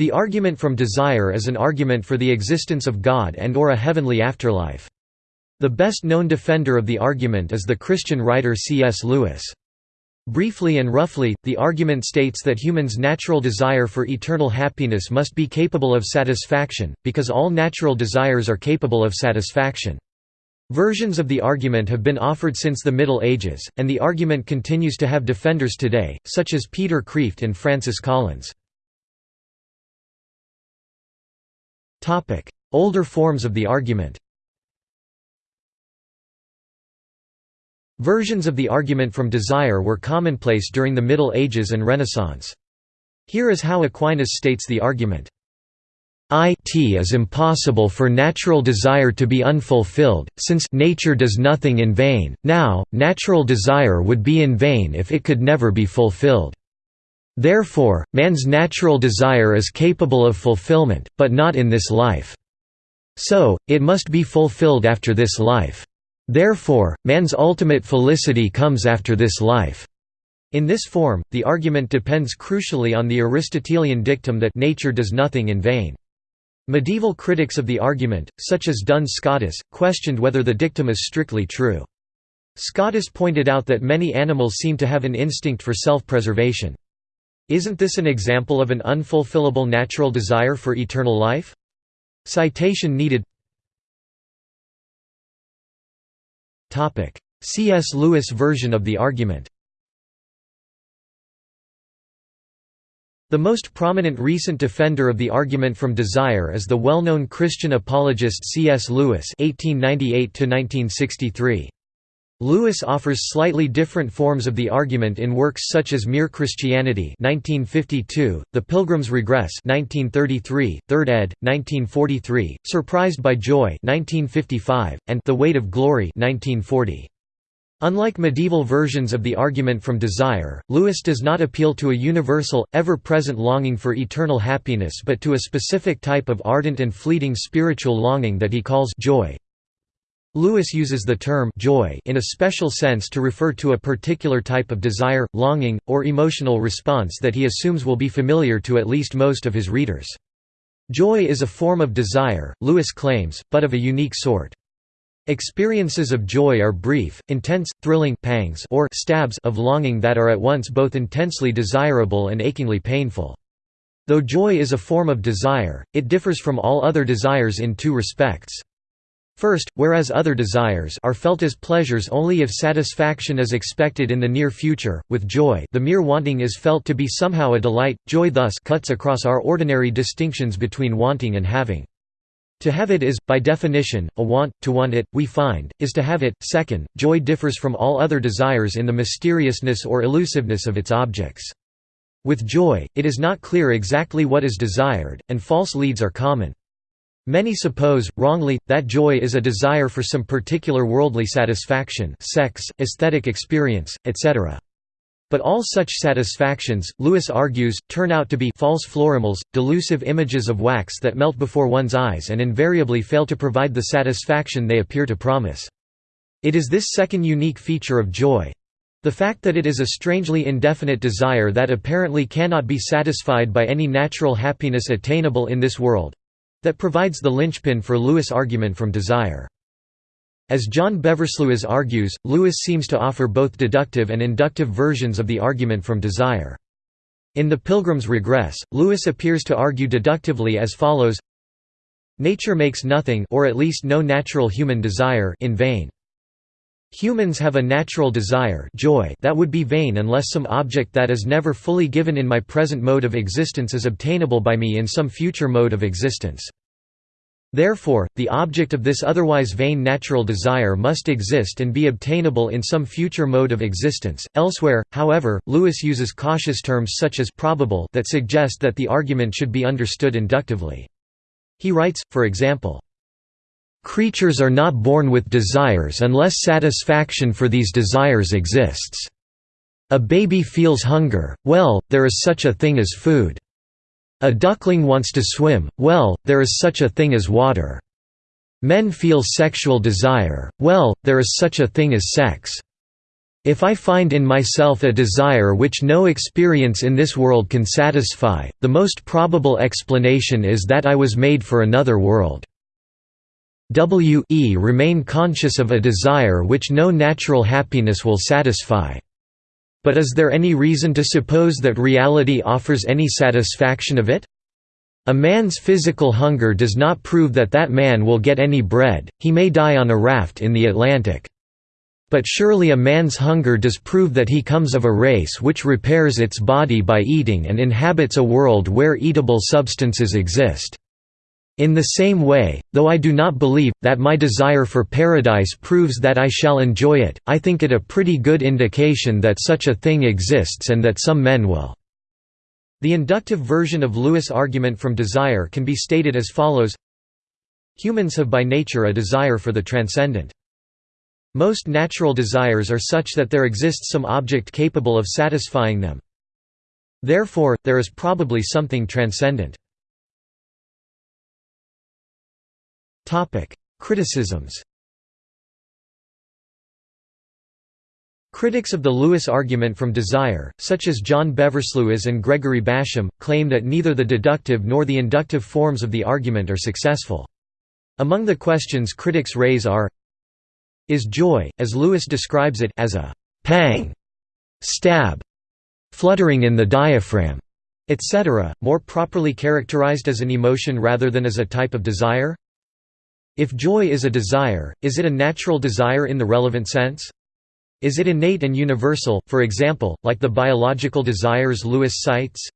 The argument from desire is an argument for the existence of God and or a heavenly afterlife. The best known defender of the argument is the Christian writer C.S. Lewis. Briefly and roughly, the argument states that humans' natural desire for eternal happiness must be capable of satisfaction, because all natural desires are capable of satisfaction. Versions of the argument have been offered since the Middle Ages, and the argument continues to have defenders today, such as Peter Kreeft and Francis Collins. Older forms of the argument Versions of the argument from desire were commonplace during the Middle Ages and Renaissance. Here is how Aquinas states the argument. It is impossible for natural desire to be unfulfilled, since nature does nothing in vain, now, natural desire would be in vain if it could never be fulfilled. Therefore, man's natural desire is capable of fulfillment, but not in this life. So, it must be fulfilled after this life. Therefore, man's ultimate felicity comes after this life. In this form, the argument depends crucially on the Aristotelian dictum that nature does nothing in vain. Medieval critics of the argument, such as Duns Scotus, questioned whether the dictum is strictly true. Scotus pointed out that many animals seem to have an instinct for self-preservation. Isn't this an example of an unfulfillable natural desire for eternal life? Citation needed C.S. Lewis version of the argument The most prominent recent defender of the argument from desire is the well-known Christian apologist C.S. Lewis (1898–1963). Lewis offers slightly different forms of the argument in works such as Mere Christianity 1952, The Pilgrim's Regress 1933, Third ed. 1943, Surprised by Joy 1955, and The Weight of Glory 1940. Unlike medieval versions of the argument from desire, Lewis does not appeal to a universal, ever-present longing for eternal happiness but to a specific type of ardent and fleeting spiritual longing that he calls joy. Lewis uses the term joy in a special sense to refer to a particular type of desire, longing, or emotional response that he assumes will be familiar to at least most of his readers. Joy is a form of desire, Lewis claims, but of a unique sort. Experiences of joy are brief, intense, thrilling pangs or stabs of longing that are at once both intensely desirable and achingly painful. Though joy is a form of desire, it differs from all other desires in two respects. First, whereas other desires are felt as pleasures only if satisfaction is expected in the near future, with joy the mere wanting is felt to be somehow a delight, joy thus cuts across our ordinary distinctions between wanting and having. To have it is, by definition, a want, to want it, we find, is to have it. Second, joy differs from all other desires in the mysteriousness or elusiveness of its objects. With joy, it is not clear exactly what is desired, and false leads are common. Many suppose, wrongly, that joy is a desire for some particular worldly satisfaction sex, aesthetic experience, etc. But all such satisfactions, Lewis argues, turn out to be false florimels, delusive images of wax that melt before one's eyes and invariably fail to provide the satisfaction they appear to promise. It is this second unique feature of joy—the fact that it is a strangely indefinite desire that apparently cannot be satisfied by any natural happiness attainable in this world, that provides the linchpin for Lewis' argument from desire. As John Beversluis argues, Lewis seems to offer both deductive and inductive versions of the argument from desire. In The Pilgrim's Regress, Lewis appears to argue deductively as follows Nature makes nothing or at least no natural human desire in vain. Humans have a natural desire joy that would be vain unless some object that is never fully given in my present mode of existence is obtainable by me in some future mode of existence. Therefore, the object of this otherwise vain natural desire must exist and be obtainable in some future mode of existence. Elsewhere, however, Lewis uses cautious terms such as probable that suggest that the argument should be understood inductively. He writes, for example, Creatures are not born with desires unless satisfaction for these desires exists. A baby feels hunger, well, there is such a thing as food. A duckling wants to swim, well, there is such a thing as water. Men feel sexual desire, well, there is such a thing as sex. If I find in myself a desire which no experience in this world can satisfy, the most probable explanation is that I was made for another world. W e remain conscious of a desire which no natural happiness will satisfy. But is there any reason to suppose that reality offers any satisfaction of it? A man's physical hunger does not prove that that man will get any bread, he may die on a raft in the Atlantic. But surely a man's hunger does prove that he comes of a race which repairs its body by eating and inhabits a world where eatable substances exist. In the same way, though I do not believe, that my desire for paradise proves that I shall enjoy it, I think it a pretty good indication that such a thing exists and that some men will. The inductive version of Lewis' argument from desire can be stated as follows Humans have by nature a desire for the transcendent. Most natural desires are such that there exists some object capable of satisfying them. Therefore, there is probably something transcendent. Criticisms Critics of the Lewis argument from desire, such as John Beversluis and Gregory Basham, claim that neither the deductive nor the inductive forms of the argument are successful. Among the questions critics raise are is joy, as Lewis describes it as a «pang», «stab», «fluttering in the diaphragm», etc., more properly characterized as an emotion rather than as a type of desire? If joy is a desire, is it a natural desire in the relevant sense? Is it innate and universal, for example, like the biological desires Lewis cites?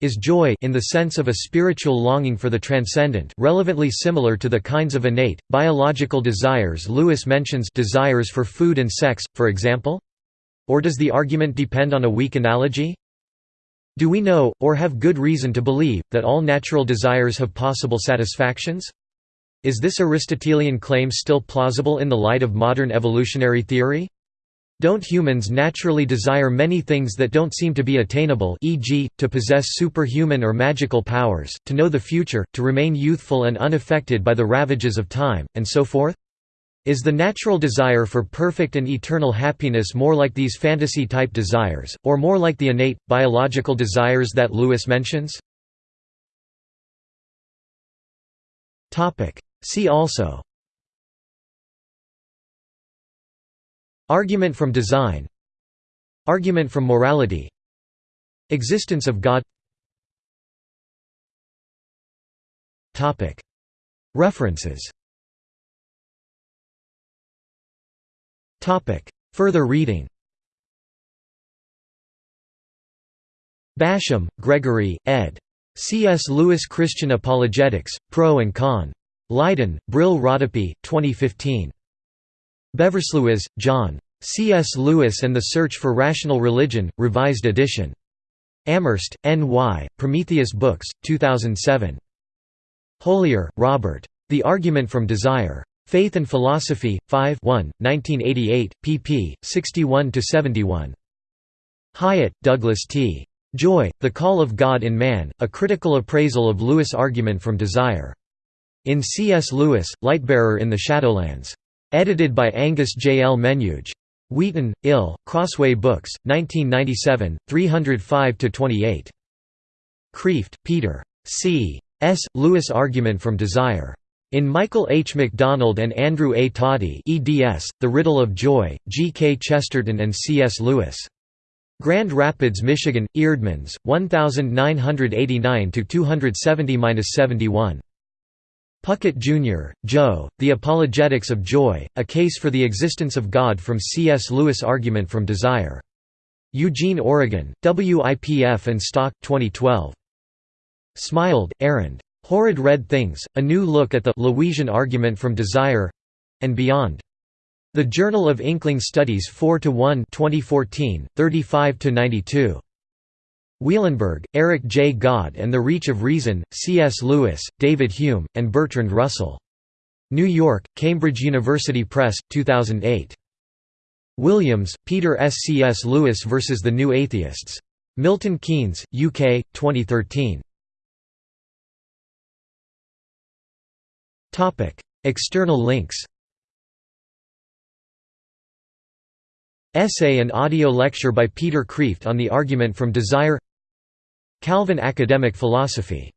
is joy in the sense of a spiritual longing for the transcendent relevantly similar to the kinds of innate, biological desires Lewis mentions desires for food and sex, for example? Or does the argument depend on a weak analogy? Do we know, or have good reason to believe, that all natural desires have possible satisfactions? Is this Aristotelian claim still plausible in the light of modern evolutionary theory? Don't humans naturally desire many things that don't seem to be attainable e.g., to possess superhuman or magical powers, to know the future, to remain youthful and unaffected by the ravages of time, and so forth? Is the natural desire for perfect and eternal happiness more like these fantasy-type desires, or more like the innate, biological desires that Lewis mentions? See also. Argument from design. Argument from morality. Existence of God. References. Further reading. Basham, Gregory, ed. C.S. Lewis Christian Apologetics, Pro and Con. Leiden, Brill Rodopi, 2015. Beversluis, John. C.S. Lewis and the Search for Rational Religion, Revised Edition. Amherst, N.Y., Prometheus Books, 2007. Holyer, Robert. The Argument from Desire. Faith and Philosophy, 5 1, 1988, pp. 61–71. Hyatt, Douglas T. Joy, The Call of God in Man, A Critical Appraisal of Lewis' Argument from Desire. In C.S. Lewis, Lightbearer in the Shadowlands. Edited by Angus J. L. Menuge. Wheaton, Ill, Crossway Books, 1997, 305–28. Kreeft, Peter. C. S. Lewis Argument from Desire. In Michael H. McDonald and Andrew A. Tadie eds, The Riddle of Joy, G. K. Chesterton and C. S. Lewis. Grand Rapids, Michigan, Eerdmans, 1989–270–71. Puckett, Jr., Joe, The Apologetics of Joy, A Case for the Existence of God from C.S. Lewis Argument from Desire. Eugene, Oregon, WIPF and Stock, 2012. Smiled, Aaron. Horrid Red Things, A New Look at the Lewisian Argument from Desire—and Beyond. The Journal of Inkling Studies 4–1 2014, 35–92. Wielenberg, Eric J. God and the Reach of Reason, C.S. Lewis, David Hume, and Bertrand Russell. New York, Cambridge University Press, 2008. Williams, Peter S. C. S. Lewis vs. the New Atheists. Milton Keynes, UK, 2013. External links Essay and audio lecture by Peter Kreeft on the argument from desire Calvin Academic Philosophy